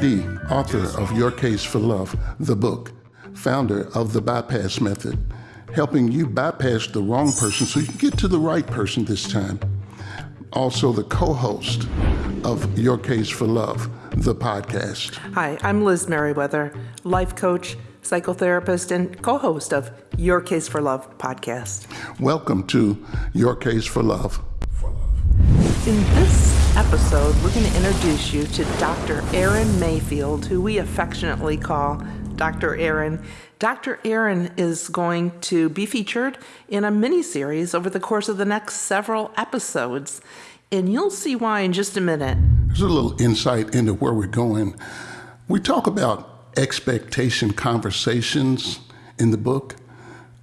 D, author of Your Case for Love, the book, founder of the Bypass Method, helping you bypass the wrong person so you can get to the right person this time. Also, the co host of Your Case for Love, the podcast. Hi, I'm Liz Merriweather, life coach, psychotherapist, and co host of Your Case for Love podcast. Welcome to Your Case for Love. In this episode, we're going to introduce you to Dr. Aaron Mayfield, who we affectionately call Dr. Aaron. Dr. Aaron is going to be featured in a mini series over the course of the next several episodes, and you'll see why in just a minute. There's a little insight into where we're going. We talk about expectation conversations in the book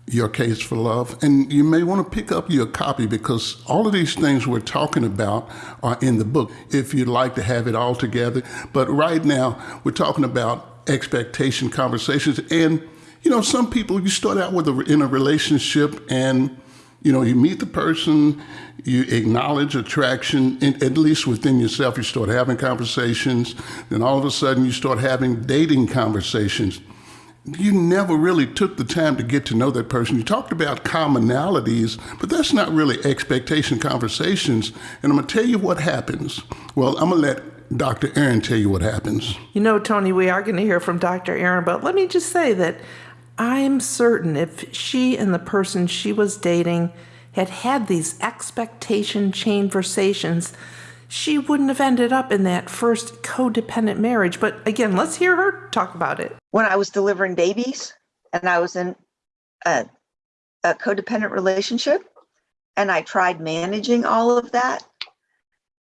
your case for love. And you may want to pick up your copy because all of these things we're talking about are in the book if you'd like to have it all together. But right now, we're talking about expectation conversations. And, you know, some people, you start out with a, in a relationship and, you know, you meet the person, you acknowledge attraction, at least within yourself, you start having conversations. Then all of a sudden, you start having dating conversations you never really took the time to get to know that person. You talked about commonalities, but that's not really expectation conversations. And I'm going to tell you what happens. Well, I'm going to let Dr. Aaron tell you what happens. You know, Tony, we are going to hear from Dr. Aaron, but let me just say that I'm certain if she and the person she was dating had had these expectation chain conversations, she wouldn't have ended up in that first codependent marriage. But again, let's hear her talk about it. When I was delivering babies and I was in a, a codependent relationship and I tried managing all of that,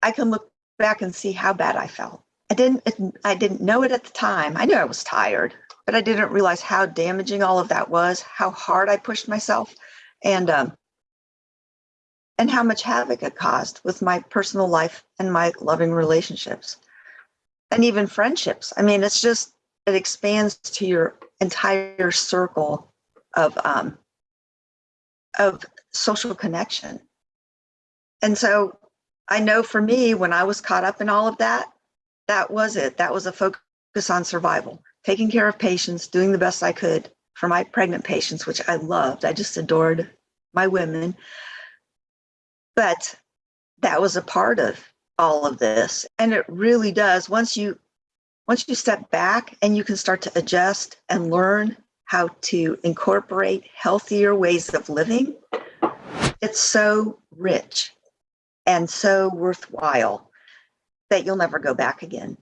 I can look back and see how bad I felt. I didn't I didn't know it at the time. I knew I was tired, but I didn't realize how damaging all of that was, how hard I pushed myself. And um, and how much havoc it caused with my personal life and my loving relationships and even friendships. I mean, it's just, it expands to your entire circle of, um, of social connection. And so I know for me, when I was caught up in all of that, that was it. That was a focus on survival, taking care of patients, doing the best I could for my pregnant patients, which I loved. I just adored my women. But that was a part of all of this. And it really does. Once you once you step back and you can start to adjust and learn how to incorporate healthier ways of living, it's so rich and so worthwhile that you'll never go back again.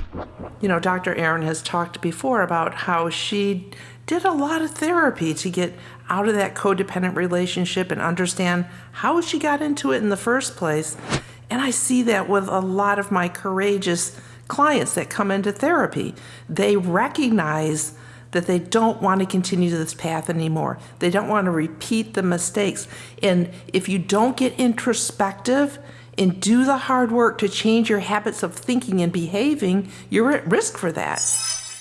You know, Dr. Aaron has talked before about how she did a lot of therapy to get out of that codependent relationship and understand how she got into it in the first place. And I see that with a lot of my courageous clients that come into therapy. They recognize that they don't want to continue this path anymore. They don't want to repeat the mistakes. And if you don't get introspective and do the hard work to change your habits of thinking and behaving, you're at risk for that.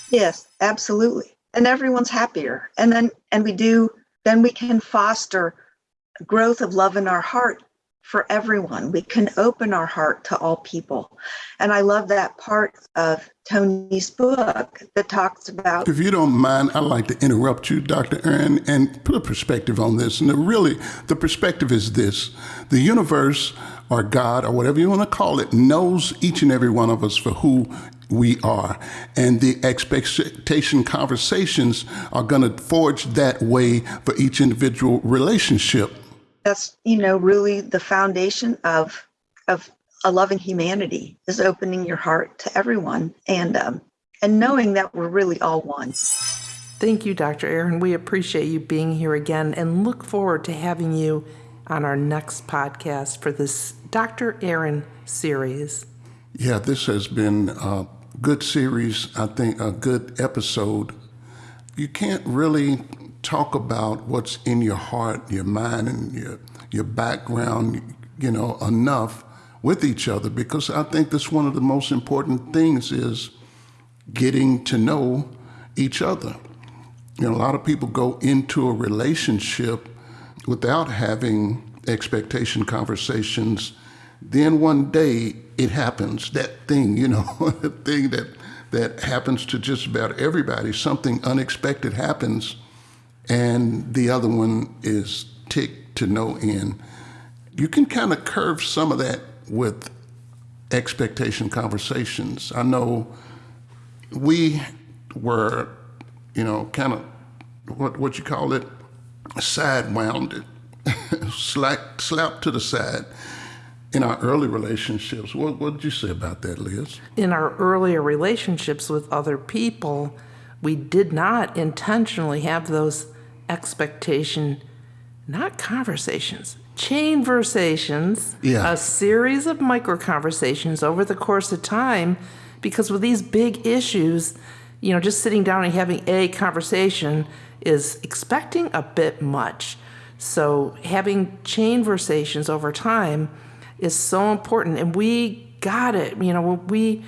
Yes, absolutely. And everyone's happier. And then and we do then we can foster growth of love in our heart for everyone. We can open our heart to all people. And I love that part of Tony's book that talks about. If you don't mind, I'd like to interrupt you, Dr. Aaron, and put a perspective on this. And really, the perspective is this the universe or God or whatever you want to call it knows each and every one of us for who we are. And the expectation conversations are going to forge that way for each individual relationship. That's, you know, really the foundation of, of a loving humanity is opening your heart to everyone and, um, and knowing that we're really all one. Thank you, Dr. Aaron. We appreciate you being here again and look forward to having you on our next podcast for this Dr. Aaron series. Yeah, this has been a good series. I think a good episode. You can't really talk about what's in your heart, your mind, and your your background, you know, enough with each other because I think that's one of the most important things is getting to know each other. You know, a lot of people go into a relationship without having expectation conversations. Then one day it happens, that thing, you know, the thing that that happens to just about everybody. Something unexpected happens, and the other one is ticked to no end. You can kind of curve some of that with expectation conversations. I know we were, you know, kind of what what you call it, side wounded, slapped slapped to the side in our early relationships. What what did you say about that, Liz? In our earlier relationships with other people, we did not intentionally have those expectation, not conversations, chain conversations, Yeah. a series of micro conversations over the course of time. Because with these big issues, you know, just sitting down and having a conversation is expecting a bit much. So having chain conversations over time is so important, and we got it. You know, we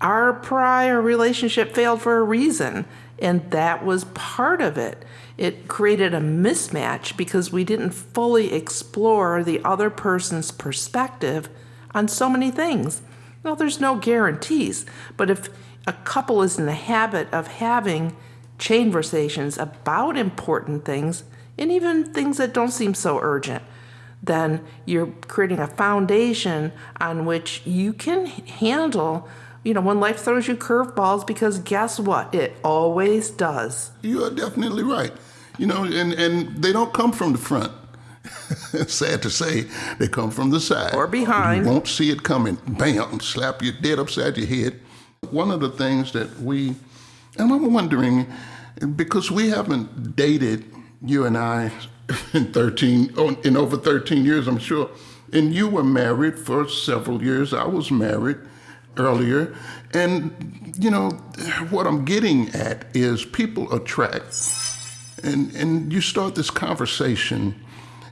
our prior relationship failed for a reason, and that was part of it. It created a mismatch because we didn't fully explore the other person's perspective on so many things. Well, there's no guarantees, but if a couple is in the habit of having chain conversations about important things and even things that don't seem so urgent, then you're creating a foundation on which you can handle, you know, when life throws you curveballs, because guess what? It always does. You are definitely right. You know, and, and they don't come from the front. Sad to say, they come from the side. Or behind. You won't see it coming. Bam, slap you dead upside your head. One of the things that we, and I'm wondering, because we haven't dated, you and I, in 13, oh, in over 13 years, I'm sure. And you were married for several years. I was married earlier. And, you know, what I'm getting at is people attract and and you start this conversation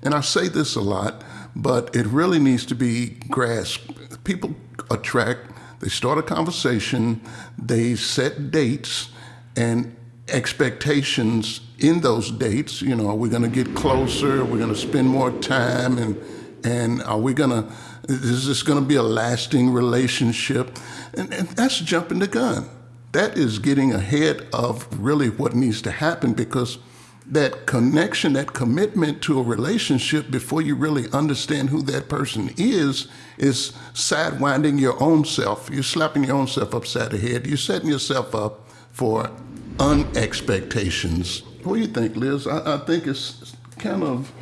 and i say this a lot but it really needs to be grasped people attract they start a conversation they set dates and expectations in those dates. You know are we going to get closer? We're going to spend more time? And and are we going to is this going to be a lasting relationship? And, and that's jumping the gun. That is getting ahead of really what needs to happen because that connection, that commitment to a relationship before you really understand who that person is, is sidewinding your own self. You're slapping your own self upside the head. You're setting yourself up for unexpectations. What do you think, Liz? I, I think it's kind of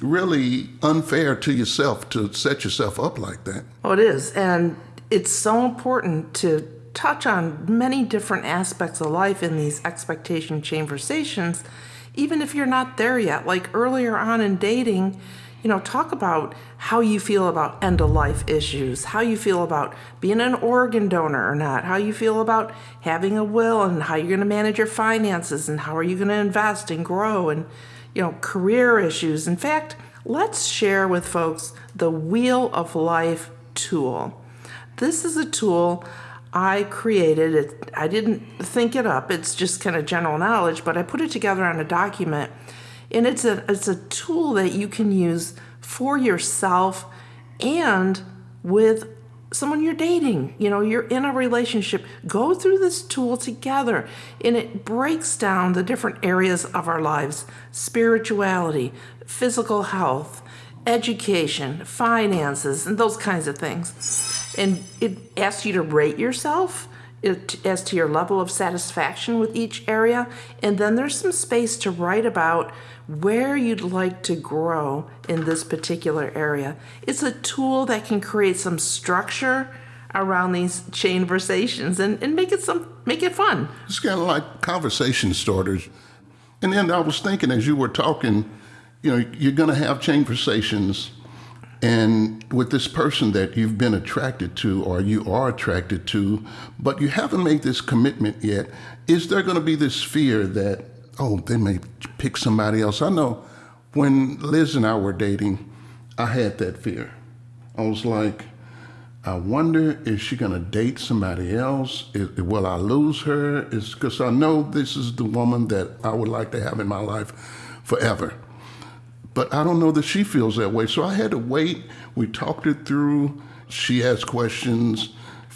really unfair to yourself to set yourself up like that. Oh, it is. And it's so important to touch on many different aspects of life in these expectation conversations, even if you're not there yet. Like earlier on in dating, you know, talk about how you feel about end of life issues, how you feel about being an organ donor or not, how you feel about having a will and how you're going to manage your finances and how are you going to invest and grow and, you know, career issues. In fact, let's share with folks the Wheel of Life tool. This is a tool I created. It, I didn't think it up. It's just kind of general knowledge, but I put it together on a document. And it's a it's a tool that you can use for yourself and with someone you're dating. You know, you're in a relationship. Go through this tool together and it breaks down the different areas of our lives, spirituality, physical health, education, finances, and those kinds of things. And it asks you to rate yourself as to your level of satisfaction with each area. And then there's some space to write about where you'd like to grow in this particular area. It's a tool that can create some structure around these chain conversations and, and make it some make it fun. It's kind of like conversation starters. And then I was thinking as you were talking, you know, you're going to have chain conversations and with this person that you've been attracted to or you are attracted to, but you haven't made this commitment yet, is there going to be this fear that, oh, they may pick somebody else? I know when Liz and I were dating, I had that fear. I was like, I wonder is she going to date somebody else? Will I lose her? Because I know this is the woman that I would like to have in my life forever. But I don't know that she feels that way. So I had to wait. We talked it through. She asked questions,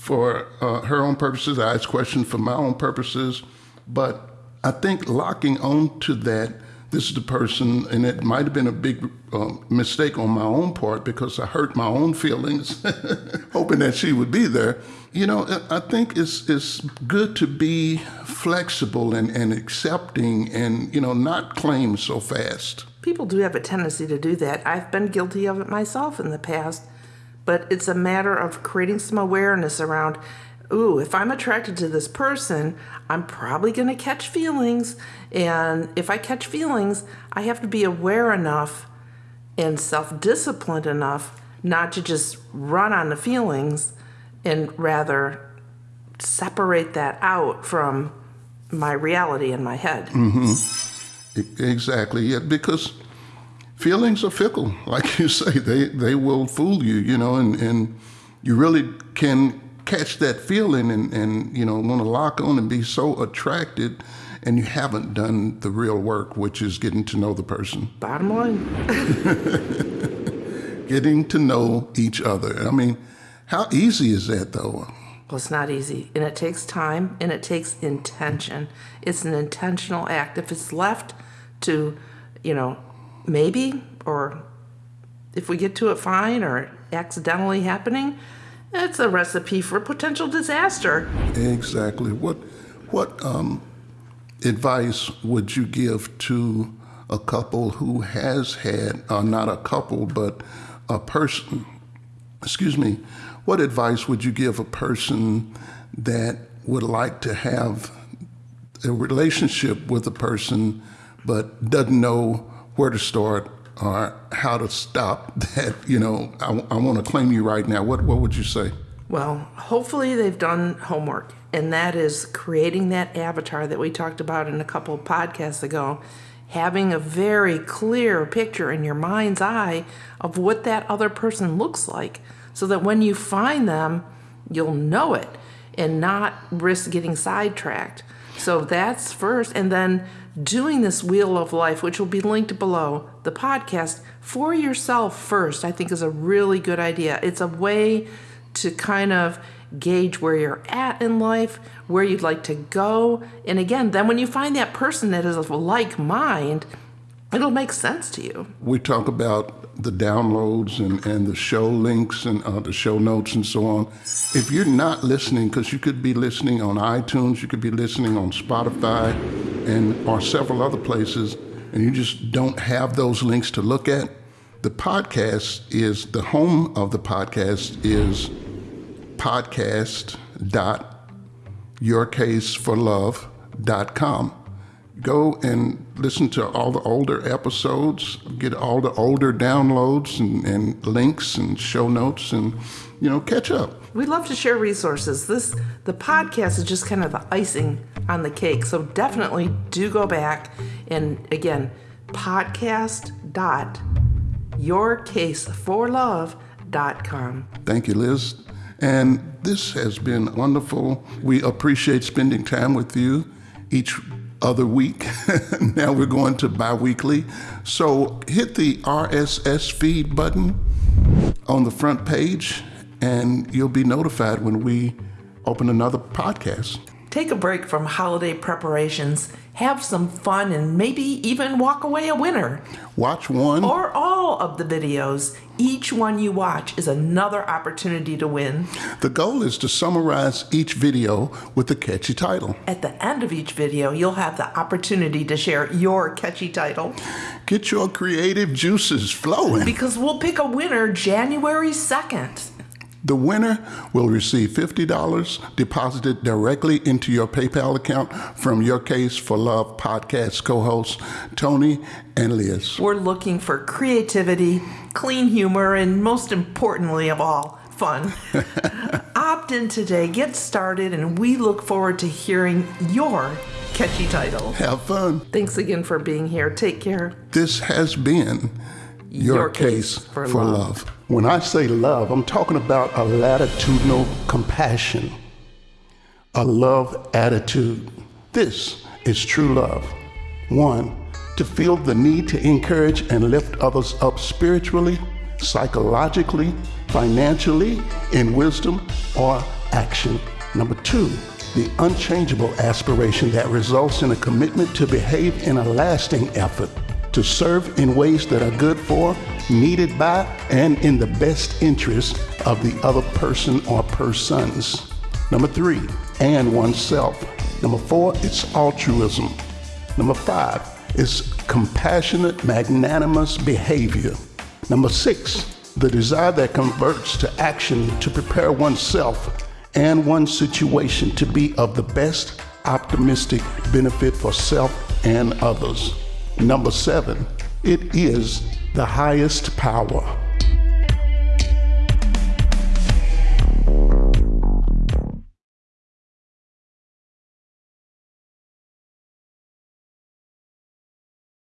for uh, her own purposes. I asked questions for my own purposes. But I think locking on to that, this is the person, and it might have been a big uh, mistake on my own part because I hurt my own feelings, hoping that she would be there. You know, I think it's it's good to be flexible and, and accepting and, you know, not claim so fast. People do have a tendency to do that. I've been guilty of it myself in the past, but it's a matter of creating some awareness around ooh, if I'm attracted to this person, I'm probably going to catch feelings. And if I catch feelings, I have to be aware enough and self disciplined enough not to just run on the feelings and rather separate that out from my reality in my head. Mm-hmm. Exactly, yeah, because feelings are fickle, like you say. They they will fool you, you know, and, and you really can catch that feeling and, and you know want to lock on and be so attracted and you haven't done the real work, which is getting to know the person. Bottom line. Getting to know each other. I mean, how easy is that though? Well, it's not easy, and it takes time and it takes intention. It's an intentional act. If it's left to, you know, maybe, or if we get to it fine, or accidentally happening, it's a recipe for potential disaster. Exactly. What what um, advice would you give to a couple who has had, uh, not a couple, but a person? Excuse me. What advice would you give a person that would like to have a relationship with a person, but doesn't know where to start or how to stop that? You know, I, I want to claim you right now. What what would you say? Well, hopefully they've done homework, and that is creating that avatar that we talked about in a couple podcasts ago. Having a very clear picture in your mind's eye of what that other person looks like, so that when you find them, you'll know it and not risk getting sidetracked. So that's first. And then doing this wheel of life, which will be linked below the podcast, for yourself first, I think is a really good idea. It's a way to kind of gauge where you're at in life, where you'd like to go. And again, then when you find that person that is of like mind, it'll make sense to you. We talk about the downloads and, and the show links and uh, the show notes and so on. If you're not listening, because you could be listening on iTunes, you could be listening on Spotify, and or several other places, and you just don't have those links to look at, the podcast is the home of the podcast is podcast dot podcast.yourcaseforlove.com. Go and listen to all the older episodes, get all the older downloads and, and links and show notes, and you know, catch up. We love to share resources. This the podcast is just kind of the icing on the cake. So definitely do go back and again, podcast.yourcaseforlove.com. Thank you, Liz. And this has been wonderful. We appreciate spending time with you each other week. now we're going to bi weekly. So hit the RSS feed button on the front page, and you'll be notified when we open another podcast. Take a break from holiday preparations, have some fun, and maybe even walk away a winner. Watch one. Or all of the videos. Each one you watch is another opportunity to win. The goal is to summarize each video with a catchy title. At the end of each video, you'll have the opportunity to share your catchy title Get your creative juices flowing. because we'll pick a winner January 2nd. The winner will receive $50 deposited directly into your PayPal account from Your Case for Love podcast co hosts Tony and Liz. We're looking for creativity, clean humor, and most importantly of all, fun. Opt in today, get started, and we look forward to hearing your catchy title. Have fun. Thanks again for being here. Take care. This has been Your, Your Case, Case for for, Love. love. When I say love, I'm talking about a latitudinal compassion, a love attitude. This is true love. One, to feel the need to encourage and lift others up spiritually, psychologically, financially, in wisdom, or action. Number two, the unchangeable aspiration that results in a commitment to behave in a lasting effort to serve in ways that are good for, needed by, and in the best interest of the other person or persons. Number three, and oneself. Number four, it's altruism. Number five it's compassionate, magnanimous behavior. Number six, the desire that converts to action to prepare oneself and one's situation to be of the best optimistic benefit for self and others. Number seven, it is the highest power.